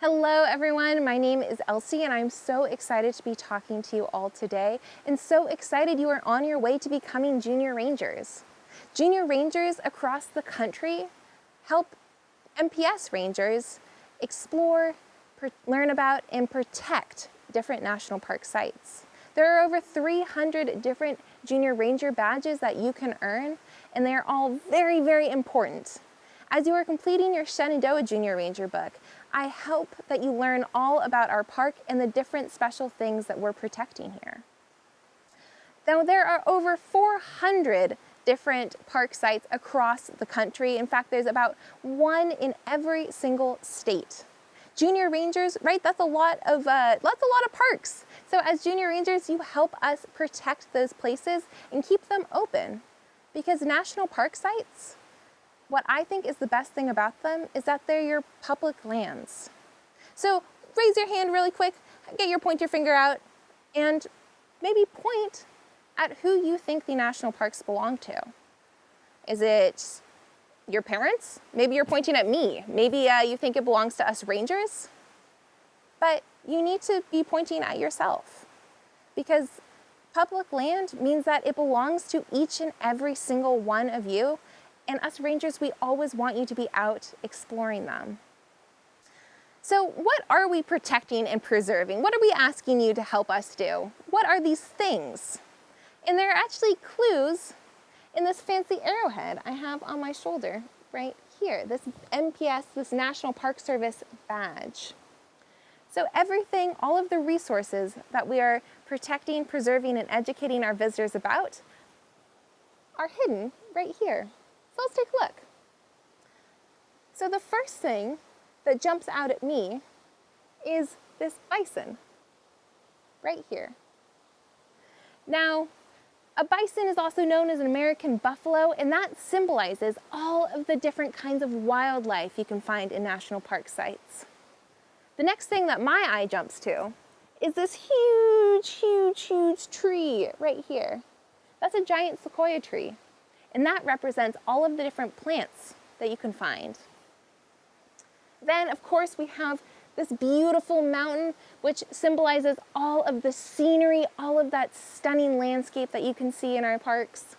Hello everyone, my name is Elsie and I'm so excited to be talking to you all today and so excited you are on your way to becoming Junior Rangers. Junior Rangers across the country help NPS Rangers explore, learn about, and protect different national park sites. There are over 300 different Junior Ranger badges that you can earn and they are all very, very important. As you are completing your Shenandoah Junior Ranger book, I hope that you learn all about our park and the different special things that we're protecting here. Now there are over 400 different park sites across the country. In fact, there's about one in every single state. Junior Rangers, right, that's a lot of, uh, that's a lot of parks. So as Junior Rangers, you help us protect those places and keep them open because national park sites, what I think is the best thing about them is that they're your public lands. So raise your hand really quick, get your pointer finger out, and maybe point at who you think the national parks belong to. Is it your parents? Maybe you're pointing at me. Maybe uh, you think it belongs to us rangers. But you need to be pointing at yourself because public land means that it belongs to each and every single one of you and us rangers, we always want you to be out exploring them. So what are we protecting and preserving? What are we asking you to help us do? What are these things? And there are actually clues in this fancy arrowhead I have on my shoulder right here, this NPS, this National Park Service badge. So everything, all of the resources that we are protecting, preserving, and educating our visitors about are hidden right here so let's take a look. So the first thing that jumps out at me is this bison right here. Now, a bison is also known as an American buffalo, and that symbolizes all of the different kinds of wildlife you can find in national park sites. The next thing that my eye jumps to is this huge, huge, huge tree right here. That's a giant sequoia tree. And that represents all of the different plants that you can find. Then, of course, we have this beautiful mountain, which symbolizes all of the scenery, all of that stunning landscape that you can see in our parks.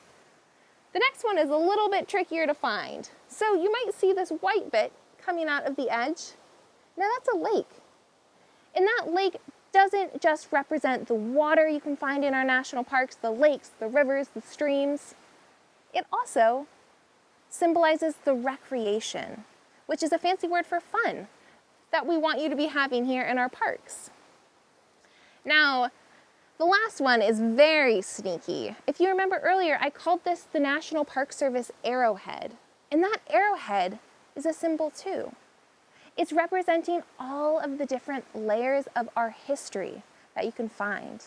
The next one is a little bit trickier to find. So you might see this white bit coming out of the edge. Now that's a lake. And that lake doesn't just represent the water you can find in our national parks, the lakes, the rivers, the streams. It also symbolizes the recreation, which is a fancy word for fun that we want you to be having here in our parks. Now, the last one is very sneaky. If you remember earlier, I called this the National Park Service arrowhead. And that arrowhead is a symbol too. It's representing all of the different layers of our history that you can find.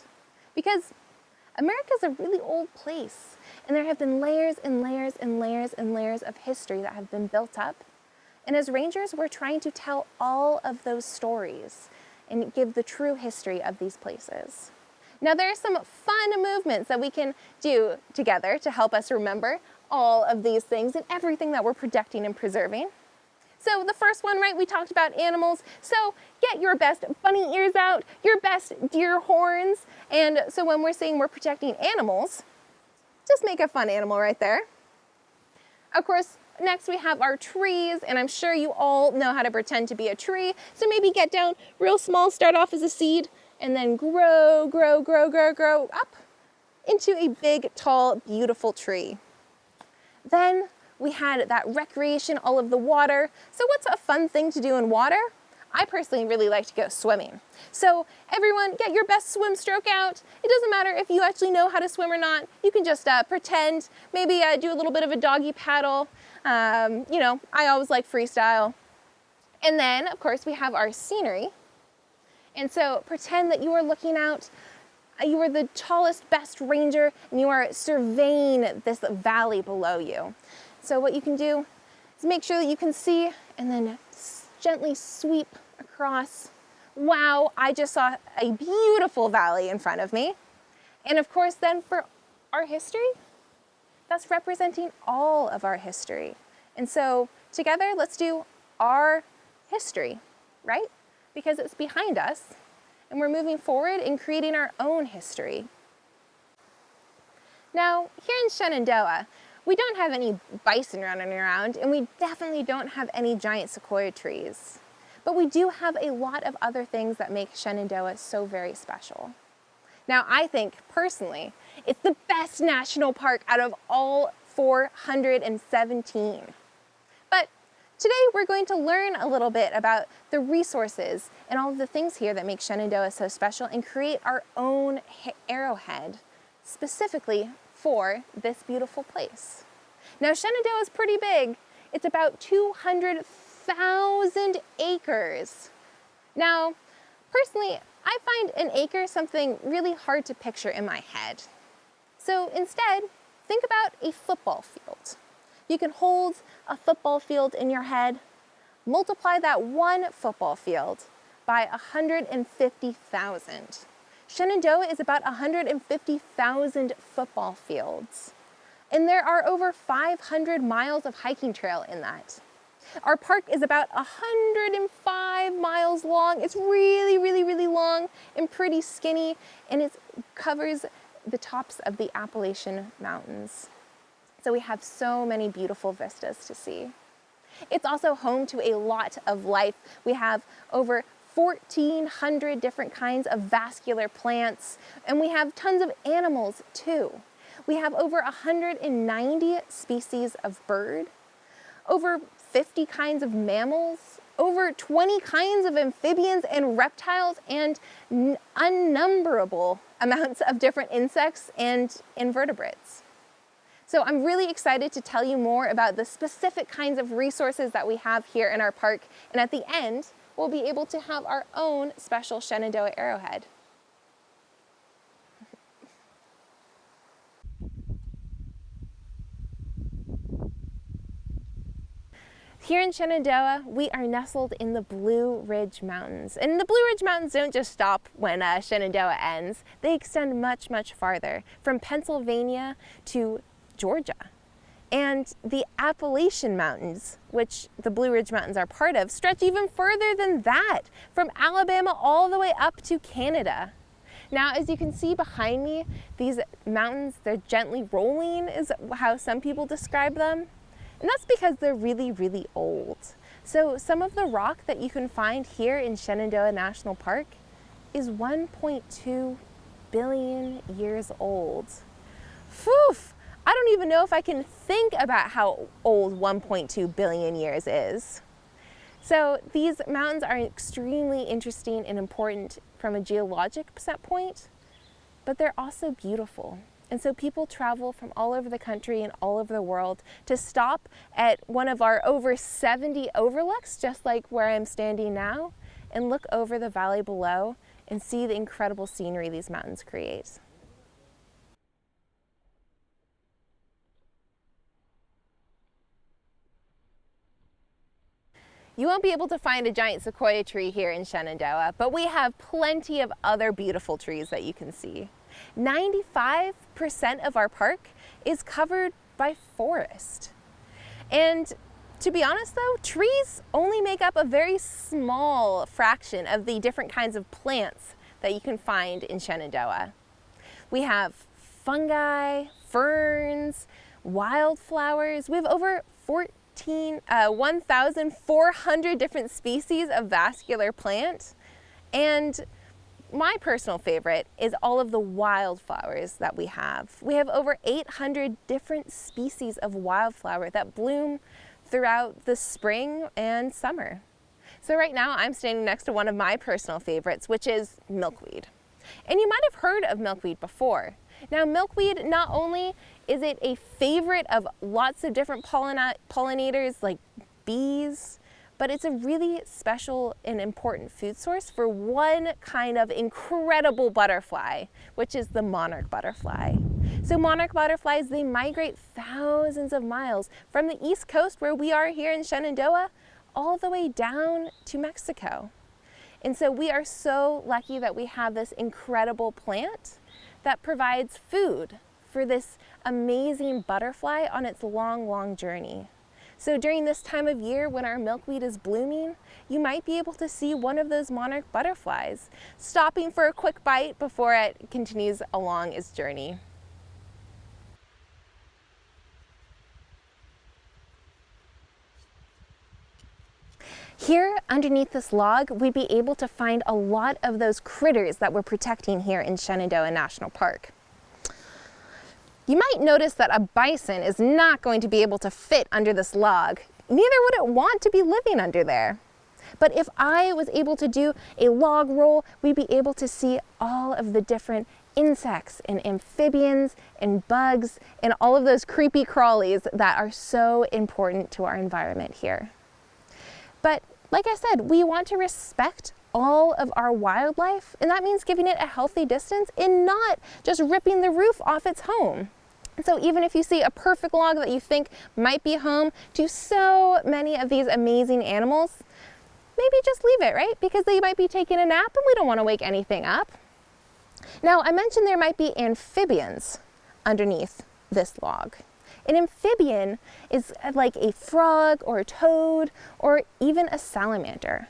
Because America's a really old place. And there have been layers and layers and layers and layers of history that have been built up. And as rangers, we're trying to tell all of those stories and give the true history of these places. Now there are some fun movements that we can do together to help us remember all of these things and everything that we're protecting and preserving. So the first one, right, we talked about animals. So get your best bunny ears out, your best deer horns. And so when we're saying we're protecting animals, just make a fun animal right there. Of course, next we have our trees, and I'm sure you all know how to pretend to be a tree. So maybe get down real small, start off as a seed, and then grow, grow, grow, grow, grow up into a big, tall, beautiful tree. Then we had that recreation, all of the water. So what's a fun thing to do in water? I personally really like to go swimming. So everyone get your best swim stroke out. It doesn't matter if you actually know how to swim or not. You can just uh, pretend, maybe uh, do a little bit of a doggy paddle. Um, you know, I always like freestyle. And then, of course, we have our scenery. And so pretend that you are looking out, uh, you are the tallest, best ranger, and you are surveying this valley below you. So what you can do is make sure that you can see and then gently sweep across wow, I just saw a beautiful valley in front of me. And of course then for our history, that's representing all of our history. And so together, let's do our history, right? Because it's behind us and we're moving forward and creating our own history. Now, here in Shenandoah, we don't have any bison running around and we definitely don't have any giant sequoia trees. But we do have a lot of other things that make Shenandoah so very special. Now, I think personally, it's the best national park out of all 417. But today we're going to learn a little bit about the resources and all of the things here that make Shenandoah so special and create our own arrowhead specifically for this beautiful place. Now Shenandoah is pretty big. It's about 200,000 acres. Now, personally, I find an acre something really hard to picture in my head. So instead, think about a football field. You can hold a football field in your head, multiply that one football field by 150,000. Shenandoah is about 150,000 football fields. And there are over 500 miles of hiking trail in that. Our park is about 105 miles long. It's really, really, really long and pretty skinny, and it covers the tops of the Appalachian Mountains. So we have so many beautiful vistas to see. It's also home to a lot of life. We have over 1,400 different kinds of vascular plants, and we have tons of animals too. We have over 190 species of bird, over 50 kinds of mammals, over 20 kinds of amphibians and reptiles, and unnumberable amounts of different insects and invertebrates. So I'm really excited to tell you more about the specific kinds of resources that we have here in our park. And at the end, we'll be able to have our own special Shenandoah arrowhead. Here in Shenandoah, we are nestled in the Blue Ridge Mountains. And the Blue Ridge Mountains don't just stop when uh, Shenandoah ends. They extend much, much farther, from Pennsylvania to Georgia. And the Appalachian Mountains, which the Blue Ridge Mountains are part of, stretch even further than that, from Alabama all the way up to Canada. Now, as you can see behind me, these mountains, they're gently rolling is how some people describe them. And that's because they're really, really old. So some of the rock that you can find here in Shenandoah National Park is 1.2 billion years old. Phew! I don't even know if I can think about how old 1.2 billion years is. So these mountains are extremely interesting and important from a geologic set point, but they're also beautiful. And so people travel from all over the country and all over the world to stop at one of our over 70 overlooks, just like where I'm standing now, and look over the valley below and see the incredible scenery these mountains create. You won't be able to find a giant sequoia tree here in Shenandoah, but we have plenty of other beautiful trees that you can see. 95% of our park is covered by forest. And to be honest though, trees only make up a very small fraction of the different kinds of plants that you can find in Shenandoah. We have fungi, ferns, wildflowers. We have over 14, Uh, 1,400 different species of vascular plant. And my personal favorite is all of the wildflowers that we have. We have over 800 different species of wildflower that bloom throughout the spring and summer. So right now I'm standing next to one of my personal favorites, which is milkweed. And you might have heard of milkweed before. Now milkweed, not only is it a favorite of lots of different pollinators like bees, but it's a really special and important food source for one kind of incredible butterfly, which is the monarch butterfly. So monarch butterflies, they migrate thousands of miles from the east coast where we are here in Shenandoah all the way down to Mexico. And so we are so lucky that we have this incredible plant that provides food for this amazing butterfly on its long, long journey. So during this time of year when our milkweed is blooming, you might be able to see one of those monarch butterflies, stopping for a quick bite before it continues along its journey. Here underneath this log, we'd be able to find a lot of those critters that we're protecting here in Shenandoah National Park. You might notice that a bison is not going to be able to fit under this log. Neither would it want to be living under there. But if I was able to do a log roll, we'd be able to see all of the different insects and amphibians and bugs and all of those creepy crawlies that are so important to our environment here. But like I said, we want to respect all of our wildlife, and that means giving it a healthy distance and not just ripping the roof off its home. So even if you see a perfect log that you think might be home to so many of these amazing animals, maybe just leave it, right? Because they might be taking a nap and we don't want to wake anything up. Now, I mentioned there might be amphibians underneath this log. An amphibian is uh, like a frog or a toad or even a salamander.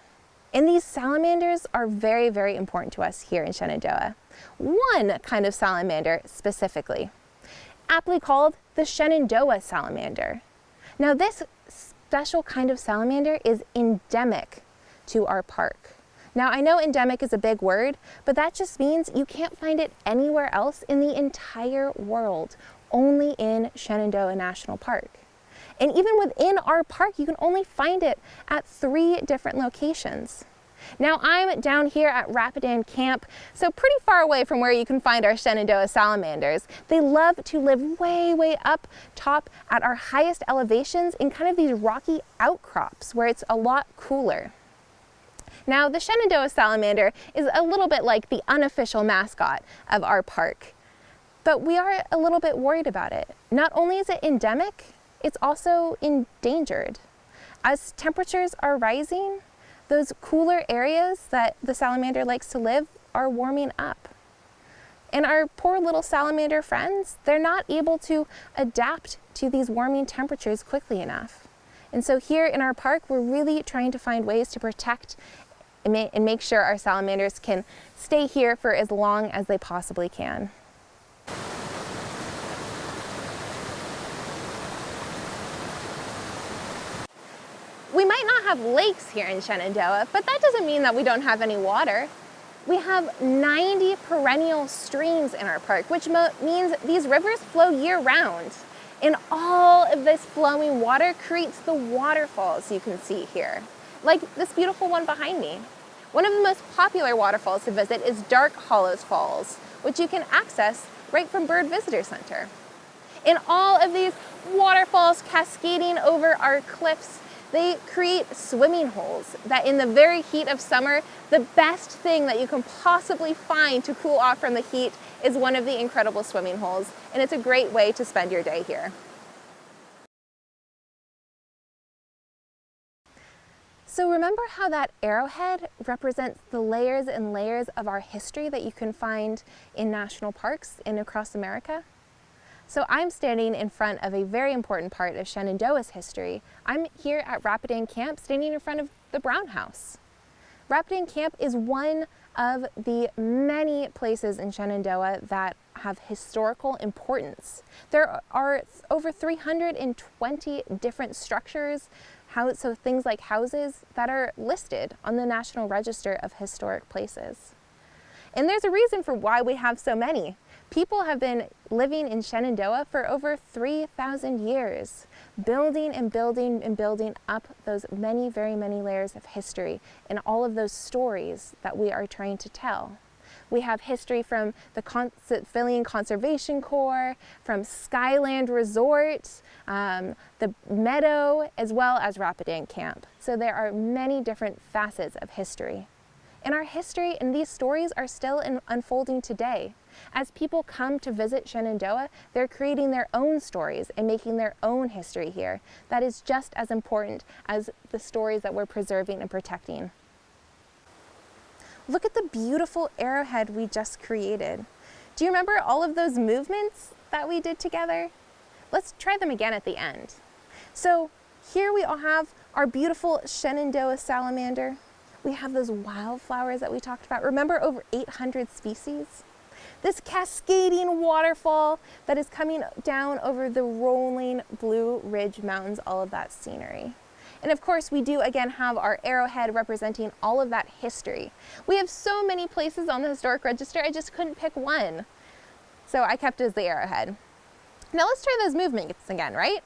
And these salamanders are very, very important to us here in Shenandoah. One kind of salamander specifically aptly called the Shenandoah salamander. Now this special kind of salamander is endemic to our park. Now I know endemic is a big word, but that just means you can't find it anywhere else in the entire world, only in Shenandoah National Park. And even within our park, you can only find it at three different locations. Now I'm down here at Rapidan Camp, so pretty far away from where you can find our Shenandoah salamanders. They love to live way, way up top at our highest elevations in kind of these rocky outcrops where it's a lot cooler. Now the Shenandoah salamander is a little bit like the unofficial mascot of our park, but we are a little bit worried about it. Not only is it endemic, it's also endangered. As temperatures are rising, those cooler areas that the salamander likes to live are warming up. And our poor little salamander friends, they're not able to adapt to these warming temperatures quickly enough. And so here in our park, we're really trying to find ways to protect and make sure our salamanders can stay here for as long as they possibly can. We might not have lakes here in Shenandoah, but that doesn't mean that we don't have any water. We have 90 perennial streams in our park, which means these rivers flow year round. And all of this flowing water creates the waterfalls you can see here, like this beautiful one behind me. One of the most popular waterfalls to visit is Dark Hollows Falls, which you can access right from Byrd Visitor Center. And all of these waterfalls cascading over our cliffs they create swimming holes that in the very heat of summer, the best thing that you can possibly find to cool off from the heat is one of the incredible swimming holes, and it's a great way to spend your day here. So remember how that arrowhead represents the layers and layers of our history that you can find in national parks and across America? So I'm standing in front of a very important part of Shenandoah's history. I'm here at Rapidan Camp, standing in front of the Brown House. Rapidan Camp is one of the many places in Shenandoah that have historical importance. There are over 320 different structures, so things like houses that are listed on the National Register of Historic Places. And there's a reason for why we have so many. People have been living in Shenandoah for over 3,000 years, building and building and building up those many, very many layers of history and all of those stories that we are trying to tell. We have history from the Civilian Conservation Corps, from Skyland Resort, um, the Meadow, as well as Rapidan Camp. So there are many different facets of history. And our history and these stories are still unfolding today. As people come to visit Shenandoah, they're creating their own stories and making their own history here. That is just as important as the stories that we're preserving and protecting. Look at the beautiful arrowhead we just created. Do you remember all of those movements that we did together? Let's try them again at the end. So here we all have our beautiful Shenandoah salamander. We have those wildflowers that we talked about. Remember over 800 species? This cascading waterfall that is coming down over the rolling Blue Ridge Mountains, all of that scenery. And of course, we do again have our arrowhead representing all of that history. We have so many places on the historic register, I just couldn't pick one. So I kept as the arrowhead. Now let's try those movements again, right?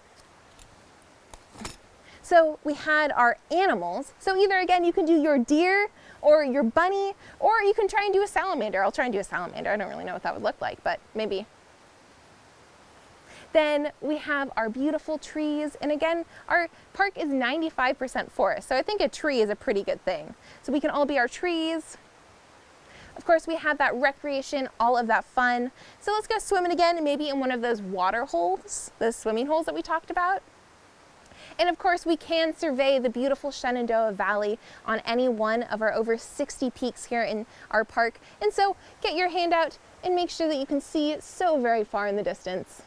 So we had our animals. So either again, you can do your deer or your bunny, or you can try and do a salamander. I'll try and do a salamander. I don't really know what that would look like, but maybe. Then we have our beautiful trees. And again, our park is 95% forest. So I think a tree is a pretty good thing. So we can all be our trees. Of course, we have that recreation, all of that fun. So let's go swimming again, maybe in one of those water holes, those swimming holes that we talked about. And of course, we can survey the beautiful Shenandoah Valley on any one of our over 60 peaks here in our park. And so get your hand out and make sure that you can see it so very far in the distance.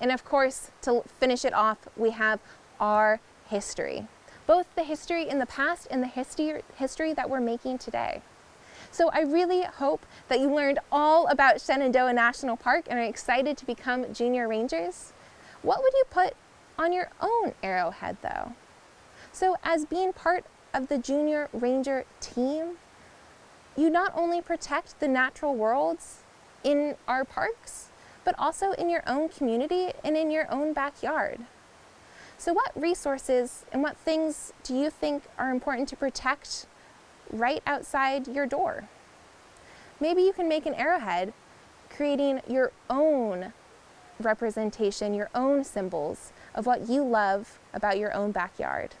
And of course, to finish it off, we have our history, both the history in the past and the history, history that we're making today. So I really hope that you learned all about Shenandoah National Park and are excited to become junior rangers. What would you put on your own arrowhead though. So as being part of the Junior Ranger team, you not only protect the natural worlds in our parks, but also in your own community and in your own backyard. So what resources and what things do you think are important to protect right outside your door? Maybe you can make an arrowhead creating your own representation, your own symbols of what you love about your own backyard.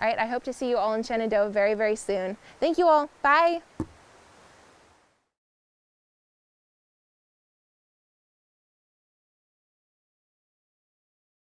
All right, I hope to see you all in Shenandoah very, very soon. Thank you all. Bye.